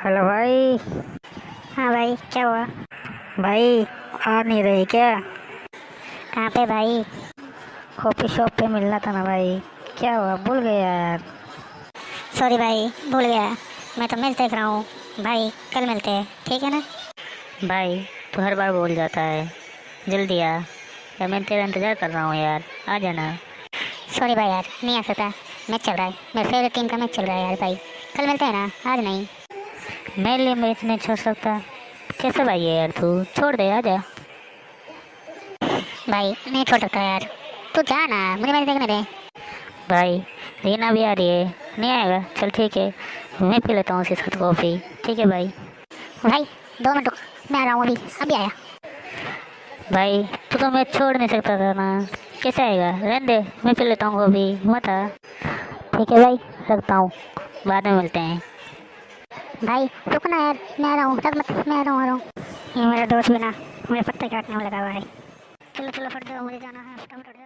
Hello भाई। हाँ भाई क्या हुआ? भाई आ नहीं रही क्या? कहाँ पे भाई? कॉफ़ी शॉप पे मिलना था ना भाई। क्या हुआ? भूल गया यार। सॉरी भाई भूल गया। मैं तो मैच देख रहा हूँ। भाई कल मिलते हैं ठीक है ना? भाई तू हर बार भूल जाता है। जल्दी आ। यार मैं तेरा इंतज़ार कर रहा हूँ यार। आ जाना। सॉरी भाई यार नहीं आ सकता। मैच चल रहा है। मेरे फेवरेट टीम का मैच चल रहा है यार भाई। कल मिलते हैं ना? आज नहीं। मेरे लिए मैच नहीं छोड़ सकता कैसे भाई है यार तू? छोड़ दे आ जा। भाई नहीं छोड़ सकता यार। तू जा ना मुझे मैच देखने दे। भाई रीना भी आ रही है। नहीं आएगा? चल ठीक है। मैं पी लेता हूँ उसके साथ कॉफ़ी। ठीक है भाई। भाई दो मिनट मैं आ रहा हूँ अभी। अभी आया। भाई तू तो मैच छोड़ नहीं सकता था ना। कैसे आएगा? रहने दे मैं पी लेता हूँ कॉफ़ी। मत आ। ठीक है भाई रखता हूँ। बाद में मिलते हैं। भाई रुकना यार मैं आ रहा हूँ तब मत मैं आ रहा हूँ आ रहा हूँ। ये मेरा दोस्त बिना मुझे पत्ते काटने में लगा हुआ है चलो चलो फट जाओ मुझे जाना है फटाफट